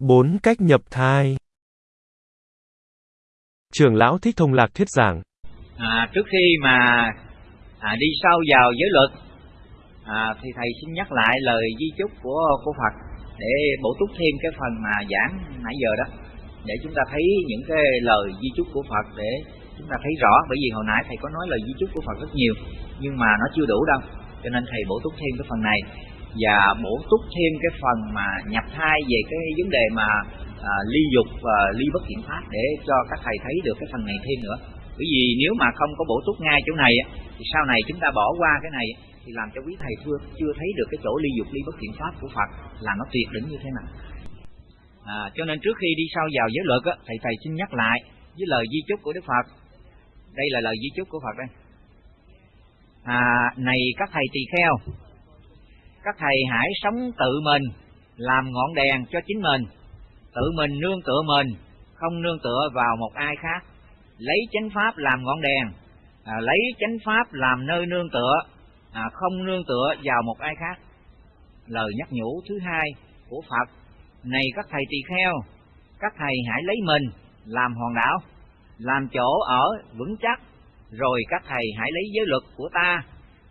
Bốn cách nhập thai. Trưởng lão Thích Thông Lạc thuyết giảng. À, Trước khi mà à, đi sâu vào giới luật à, Thì thầy xin nhắc lại lời di chúc của của Phật Để bổ túc thêm cái phần mà giảng nãy giờ đó Để chúng ta thấy những cái lời di chúc của Phật Để chúng ta thấy rõ. Bởi vì hồi nãy thầy có nói lời di chúc của Phật rất nhiều Nhưng mà nó chưa đủ đâu Cho nên thầy bổ túc thêm cái phần này và bổ túc thêm cái phần mà nhập thai về cái vấn đề mà à, ly dục và ly bất thiện pháp để cho các thầy thấy được cái phần này thêm nữa. Bởi vì nếu mà không có bổ túc ngay chỗ này thì sau này chúng ta bỏ qua cái này thì làm cho quý thầy chưa chưa thấy được cái chỗ ly dục ly bất thiện pháp của Phật là nó tuyệt đỉnh như thế nào. À, cho nên trước khi đi sâu vào giới luật á, thầy thầy xin nhắc lại với lời di chúc của Đức Phật. Đây là lời di chúc của Phật đây. À, này các thầy tỳ kheo các thầy hãy sống tự mình làm ngọn đèn cho chính mình. Tự mình nương tựa mình không nương tựa vào một ai khác. Lấy chánh pháp làm ngọn đèn à, lấy chánh pháp làm nơi nương tựa à, không nương tựa vào một ai khác. Lời nhắc nhủ thứ hai của phật này các thầy tỳ kheo các thầy hãy lấy mình làm hòn đảo làm chỗ ở vững chắc rồi các thầy hãy lấy giới luật của ta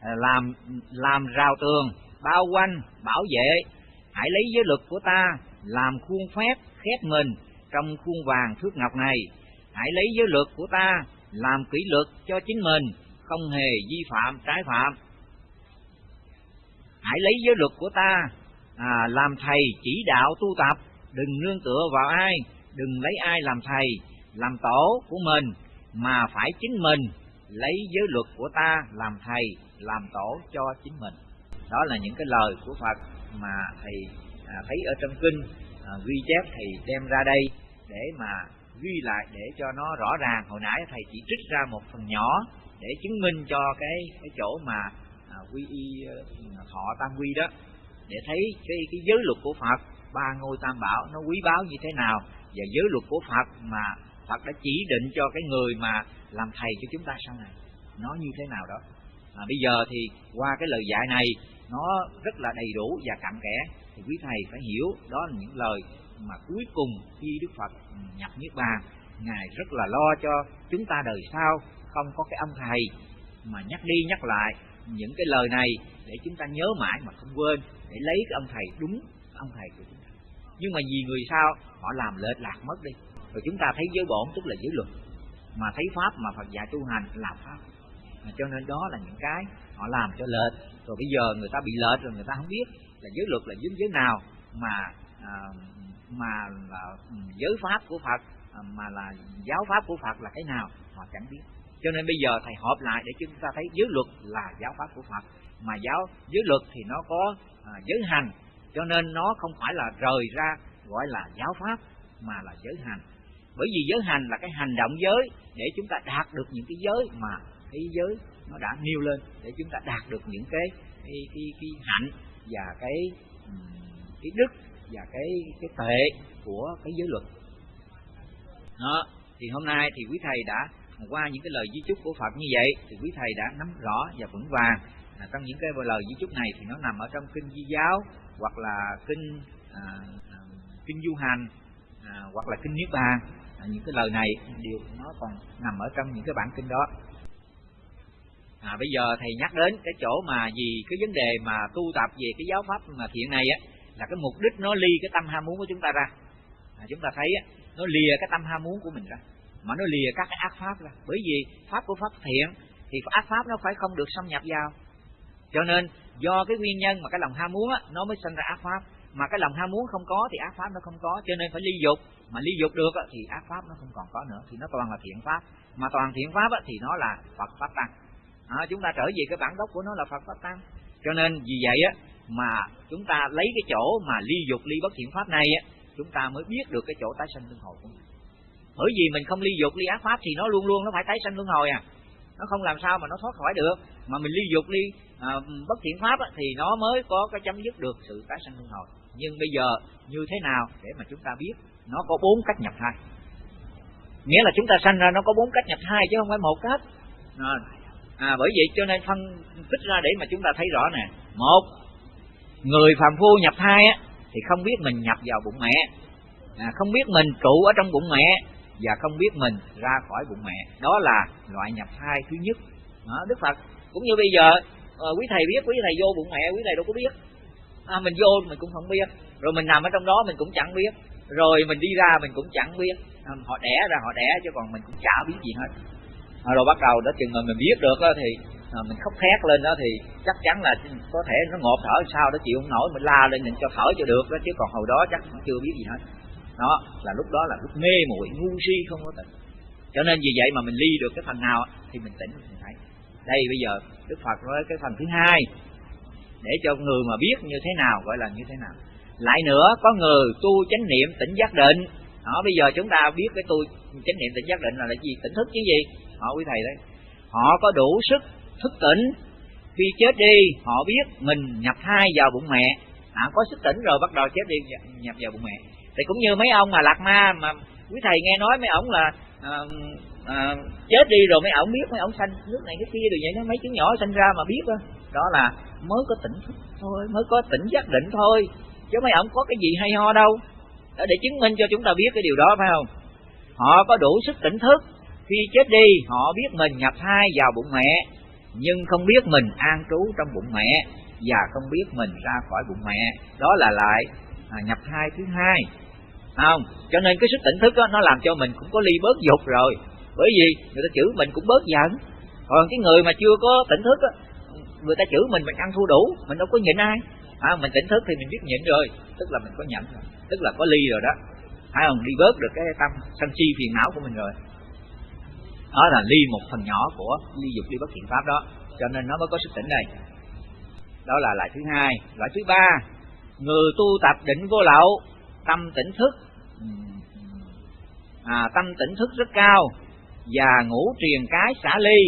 à, làm làm rào tường bao quanh bảo vệ. Hãy lấy giới luật của ta làm khuôn phép khép mình trong khuôn vàng thước ngọc này. Hãy lấy giới luật của ta làm kỷ luật cho chính mình không hề vi phạm trái phạm. Hãy lấy giới luật của ta à, làm thầy chỉ đạo tu tập. Đừng nương tựa vào ai đừng lấy ai làm thầy làm tổ của mình mà phải chính mình lấy giới luật của ta làm thầy làm tổ cho chính mình đó là những cái lời của Phật mà thầy à, thấy ở trong kinh à, ghi chép thầy đem ra đây để mà ghi lại để cho nó rõ ràng. Hồi nãy thầy chỉ trích ra một phần nhỏ để chứng minh cho cái cái chỗ mà à, quy y à, thọ tam quy đó để thấy cái cái giới luật của Phật ba ngôi tam bảo nó quý báu như thế nào và giới luật của Phật mà Phật đã chỉ định cho cái người mà làm thầy cho chúng ta sau này nó như thế nào đó. À, bây giờ thì qua cái lời dạy này nó rất là đầy đủ và cặn kẽ. Thì quý thầy phải hiểu đó là những lời mà cuối cùng khi Đức Phật nhập Niết Bàn, ngài rất là lo cho chúng ta đời sau. Không có cái ông thầy mà nhắc đi nhắc lại những cái lời này để chúng ta nhớ mãi mà không quên, để lấy cái ông thầy đúng ông thầy của chúng ta. Nhưng mà vì người sao họ làm lệch lạc mất đi. Rồi chúng ta thấy giới bổn, tức là giới luật, mà thấy pháp mà Phật dạy tu hành là pháp. Cho nên đó là những cái họ làm cho lệch. Rồi bây giờ người ta bị lệch rồi người ta không biết là giới luật là giới giới nào mà à, mà là ừ, giới pháp của Phật à, mà là giáo pháp của Phật là cái nào họ chẳng biết. Cho nên bây giờ thầy họp lại để chúng ta thấy giới luật là giáo pháp của Phật mà giáo giới luật thì nó có à, giới hành. Cho nên nó không phải là rời ra gọi là giáo pháp mà là giới hành. Bởi vì giới hành là cái hành động giới để chúng ta đạt được những cái giới mà thế giới nó đã nêu lên để chúng ta đạt được những cái cái cái, cái hạnh và cái cái đức và cái cái tệ của cái giới luật. Đó thì hôm nay thì quý thầy đã qua những cái lời di chúc của Phật như vậy thì quý thầy đã nắm rõ và vững vàng à, trong những cái lời di chúc này thì nó nằm ở trong kinh di giáo hoặc là kinh à, à, kinh du hành à, hoặc là kinh niết bàn. À, những cái lời này đều nó còn nằm ở trong những cái bản kinh đó à, bây giờ thầy nhắc đến cái chỗ mà vì cái vấn đề mà tu tập về cái giáo pháp mà thiện này á là cái mục đích nó ly cái tâm ham muốn của chúng ta ra. À, chúng ta thấy á nó lìa cái tâm ham muốn của mình ra mà nó lìa các cái ác pháp ra. Bởi vì pháp của pháp thiện thì ác pháp nó phải không được xâm nhập vào. Cho nên do cái nguyên nhân mà cái lòng ham muốn á nó mới sinh ra ác pháp. Mà cái lòng ham muốn không có thì ác pháp nó không có cho nên phải ly dục. Mà ly dục được á, thì ác pháp nó không còn có nữa thì nó toàn là thiện pháp. Mà toàn thiện pháp á, thì nó là phật pháp tăng à, chúng ta trở về cái bản gốc của nó là Phật pháp tăng. Cho nên vì vậy á mà chúng ta lấy cái chỗ mà ly dục ly bất thiện pháp này á chúng ta mới biết được cái chỗ tái sanh luân hồi của mình. Bởi vì mình không ly dục ly ác pháp thì nó luôn luôn nó phải tái sanh luân hồi à. Nó không làm sao mà nó thoát khỏi được. Mà mình ly dục ly à, bất thiện pháp á, thì nó mới có cái chấm dứt được sự tái sanh luân hồi. Nhưng bây giờ như thế nào để mà chúng ta biết? Nó có bốn cách nhập thai nghĩa là chúng ta sanh ra nó có bốn cách nhập thai chứ không phải một cách. À, à bởi vậy cho nên phân tích ra để mà chúng ta thấy rõ nè. Một người phàm phu nhập thai á thì không biết mình nhập vào bụng mẹ. À, không biết mình trụ ở trong bụng mẹ và không biết mình ra khỏi bụng mẹ. Đó là loại nhập thai thứ nhất. Đó, đức phật. Cũng như bây giờ à, quý thầy biết quý thầy vô bụng mẹ quý thầy đâu có biết. À, mình vô mình cũng không biết. Rồi mình nằm ở trong đó mình cũng chẳng biết. Rồi mình đi ra mình cũng chẳng biết. À, họ đẻ ra họ đẻ chứ còn mình cũng chả biết gì hết. À, rồi bắt đầu đó chừng mà mình biết được đó, thì à, mình khóc thét lên đó thì chắc chắn là có thể nó ngộp thở sao đó chịu không nổi mình la lên mình cho thở cho được đó chứ còn hồi đó chắc nó chưa biết gì hết. Đó là lúc đó là lúc mê muội ngu si không có tỉnh. Cho nên vì vậy mà mình ly được cái phần nào thì mình tỉnh mình thấy. Đây bây giờ đức phật nói cái phần thứ hai để cho người mà biết như thế nào gọi là như thế nào. Lại nữa có người tu chánh niệm tỉnh giác định. Đó bây giờ chúng ta biết cái tu chánh niệm tỉnh giác định là là gì? Tỉnh thức chứ gì? Họ quý thầy đấy. Họ có đủ sức thức tỉnh. Khi chết đi họ biết mình nhập thai vào bụng mẹ. À, có sức tỉnh rồi bắt đầu chết đi nhập vào bụng mẹ. Thì cũng như mấy ông mà lạc ma mà quý thầy nghe nói mấy ông là à, à, chết đi rồi mấy ông biết mấy ông sanh nước này cái kia rồi vậy đó. Mấy chú nhỏ sanh ra mà biết đó. Đó là mới có tỉnh thức thôi mới có tỉnh giác định thôi. Chứ mấy ông có cái gì hay ho đâu. Để chứng minh cho chúng ta biết cái điều đó phải không? Họ có đủ sức tỉnh thức khi chết đi họ biết mình nhập thai vào bụng mẹ nhưng không biết mình an trú trong bụng mẹ và không biết mình ra khỏi bụng mẹ. Đó là lại à, nhập thai thứ hai. Không cho nên cái sức tỉnh thức đó, nó làm cho mình cũng có ly bớt dục rồi. Bởi vì người ta chữ mình cũng bớt giận. Còn cái người mà chưa có tỉnh thức đó, người ta chữ mình mình ăn thua đủ mình đâu có nhịn ai. À, mình tỉnh thức thì mình biết nhịn rồi tức là mình có nhận rồi tức là có ly rồi đó. Phải không? Đi bớt được cái tâm sân si phiền não của mình rồi đó là ly một phần nhỏ của ly dục ly bất thiện pháp đó. Cho nên nó mới có sức tỉnh này đó là loại thứ hai. Loại thứ ba người tu tập định vô lậu tâm tỉnh thức. À, tâm tỉnh thức rất cao và ngủ truyền cái xả ly.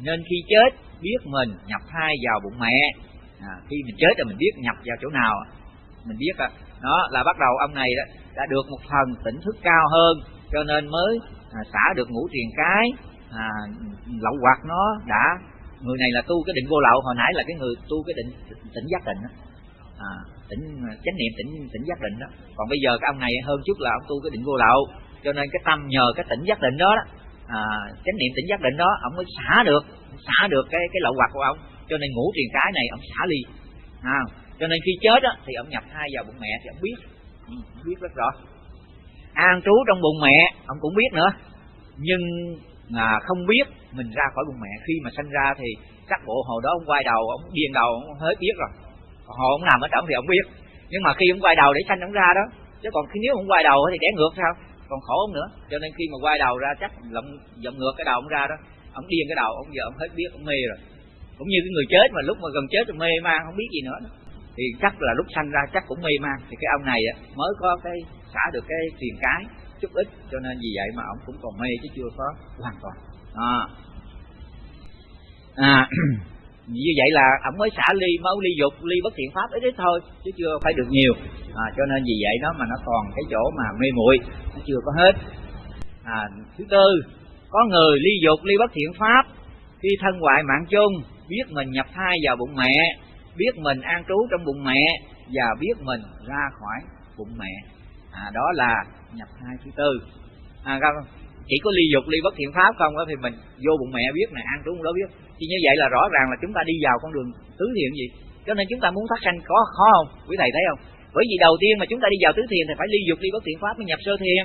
Nên khi chết biết mình nhập thai vào bụng mẹ. À, khi mình chết rồi mình biết nhập vào chỗ nào. Mình biết đó, đó là bắt đầu ông này đó, đã được một phần tỉnh thức cao hơn. Cho nên mới à, xả được ngũ triền cái à, lậu hoặc nó đã. Người này là tu cái định vô lậu hồi nãy là cái người tu cái định tỉnh giác định đó. À, tỉnh à, chánh niệm tỉnh tỉnh giác định đó. Còn bây giờ cái ông này hơn chút là ông tu cái định vô lậu. Cho nên cái tâm nhờ cái tỉnh giác định đó, đó. À, chánh niệm tỉnh giác định đó ông mới xả được xả được cái cái lậu hoặc của ông. Cho nên ngủ truyền cái này ông xả ly à, cho nên khi chết đó, thì ông nhập thai vào bụng mẹ thì ông biết. Ừ, ông biết rất rõ an trú trong bụng mẹ ông cũng biết nữa. Nhưng à, không biết mình ra khỏi bụng mẹ khi mà sanh ra thì chắc bộ hồi đó ông quay đầu ông điên đầu ông hết biết rồi. Hồi ông nằm ở trong thì ông biết. Nhưng mà khi ông quay đầu để sanh ông ra đó chứ còn khi nếu ông quay đầu thì đẻ ngược sao? Còn khổ ông nữa. Cho nên khi mà quay đầu ra chắc lộng giọng ngược cái đầu ông ra đó ông điên cái đầu ông giờ ông hết biết ông mê rồi. Cũng như cái người chết mà lúc mà gần chết rồi mê man không biết gì nữa đó thì chắc là lúc sanh ra chắc cũng mê man. Thì cái ông này mới có cái xả được cái tiền cái chút ít cho nên vì vậy mà ông cũng còn mê chứ chưa có hoàn toàn. À, à như vậy là ông mới xả ly máu ly dục ly bất thiện pháp ít ít thôi chứ chưa phải được nhiều. À, cho nên vì vậy đó mà nó còn cái chỗ mà mê muội nó chưa có hết. À, thứ tư có người ly dục ly bất thiện pháp khi thân hoại mạng chung biết mình nhập thai vào bụng mẹ biết mình an trú trong bụng mẹ và biết mình ra khỏi bụng mẹ. À, đó là nhập thai thứ tư. À, không? chỉ có ly dục ly bất thiện pháp không đó thì mình vô bụng mẹ biết này an trú đó biết. Thì như vậy là rõ ràng là chúng ta đi vào con đường tứ thiện gì. Cho nên chúng ta muốn thoát sanh có khó không? Quý thầy thấy không? Bởi vì đầu tiên mà chúng ta đi vào tứ thiền thì phải ly dục ly bất thiện pháp mới nhập sơ thiền.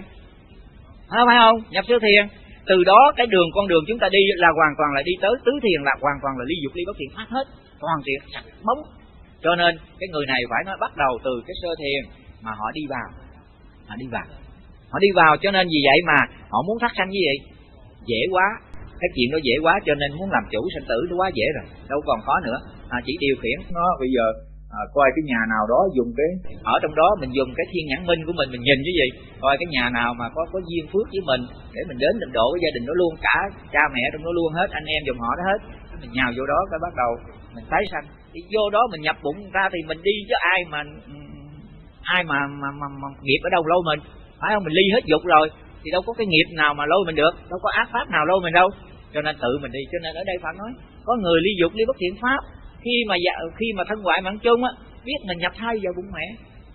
Phải không nhập sơ thiền. Từ đó cái đường con đường chúng ta đi là hoàn toàn là đi tới tứ thiền là hoàn toàn là ly dục ly bất thiện pháp hết toàn thiện sạch bóng. Cho nên cái người này phải nói bắt đầu từ cái sơ thiền mà họ đi vào. Họ đi vào. Họ đi vào cho nên vì vậy mà họ muốn phát sanh như vậy. Dễ quá. Cái chuyện đó dễ quá cho nên muốn làm chủ sinh tử nó quá dễ rồi. Đâu còn khó nữa. À, chỉ điều khiển nó. Bây giờ à, coi cái nhà nào đó dùng cái ở trong đó mình dùng cái thiên nhãn minh của mình mình nhìn cái gì. Coi cái nhà nào mà có có duyên phước với mình để mình đến mình độ với gia đình đó luôn. Cả cha mẹ trong đó luôn hết anh em dòng họ đó hết. Mình nhào vô đó cái bắt đầu mình tái sanh. Thì vô đó mình nhập bụng ra thì mình đi với ai mà ai mà mà, mà, mà nghiệp ở đâu lâu mình. Phải không? Mình ly hết dục rồi thì đâu có cái nghiệp nào mà lôi mình được. Đâu có ác pháp nào lôi mình đâu. Cho nên tự mình đi. Cho nên ở đây phải nói có người ly dục ly bất thiện pháp. Khi mà dạ, khi mà thân ngoại mạng chung á biết mình nhập thai vào bụng mẹ.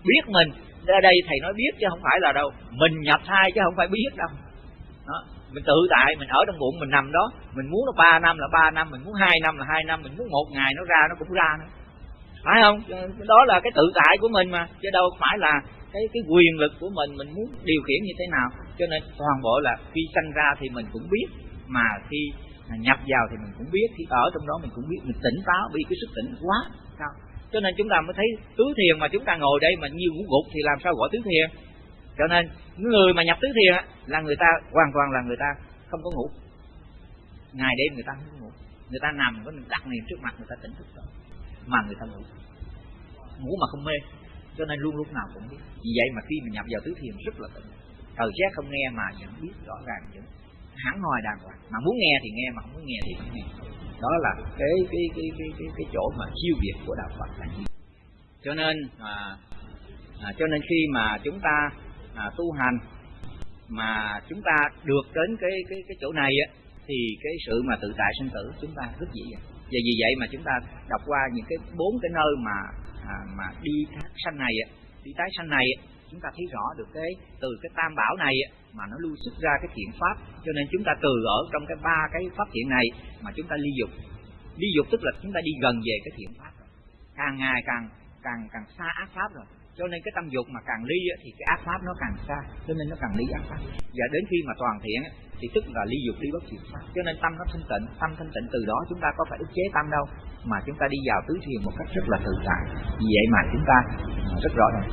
Biết mình. Ở đây thầy nói biết chứ không phải là đâu. Mình nhập thai chứ không phải biết đâu. Đó mình tự tại, mình ở trong bụng, mình nằm đó. Mình muốn nó ba năm là ba năm, mình muốn hai năm là hai năm, mình muốn một ngày nó ra nó cũng ra nữa. Phải không? Đó là cái tự tại của mình mà. Chứ đâu phải là cái cái quyền lực của mình mình muốn điều khiển như thế nào. Cho nên toàn bộ là khi sanh ra thì mình cũng biết, mà khi nhập vào thì mình cũng biết, khi ở trong đó mình cũng biết, mình tỉnh táo vì cái sức tỉnh quá. Cao cho nên chúng ta mới thấy tứ thiền mà chúng ta ngồi đây mà nhiều ngủ gục thì làm sao gọi tứ thiền? Cho nên người mà nhập tứ thiền là người ta hoàn toàn là người ta không có ngủ. Ngày đêm người ta không có ngủ. Người ta nằm có đặt niệm trước mặt người ta tỉnh thức rồi mà người ta ngủ. Ngủ mà không mê. Cho nên luôn lúc nào cũng biết. Vì vậy mà khi mình nhập vào tứ thiền rất là tỉnh. Thời giác không nghe mà vẫn biết rõ ràng vẫn hẳn hoi đàng hoàng. Mà muốn nghe thì nghe mà không muốn nghe thì không nghe. Đó là cái cái cái cái cái, cái chỗ mà siêu việt của đạo Phật. Là gì cho nên à, à, cho nên khi mà chúng ta à, tu hành. Mà chúng ta được đến cái cái cái chỗ này á thì cái sự mà tự tại sinh tử chúng ta rất dễ dàng. Và vì vậy mà chúng ta đọc qua những cái bốn cái nơi mà à, mà đi thác sanh này đi tái sanh này chúng ta thấy rõ được cái từ cái tam bảo này mà nó lưu xuất ra cái thiện pháp. Cho nên chúng ta từ ở trong cái ba cái pháp thiện này mà chúng ta ly dục. Ly dục tức là chúng ta đi gần về cái thiện pháp rồi. Càng ngày càng càng càng xa ác pháp rồi cho nên cái tâm dục mà càng ly thì cái ác pháp nó càng xa. Cho nên nó càng ly ác pháp. Và đến khi mà toàn thiện thì tức là ly dục, ly bất thiện pháp. Cho nên tâm nó thanh tịnh, tâm thanh tịnh từ đó chúng ta có phải ức chế tâm đâu, mà chúng ta đi vào tứ thiền một cách rất là tự tại. Vì vậy mà chúng ta rất rõ ràng.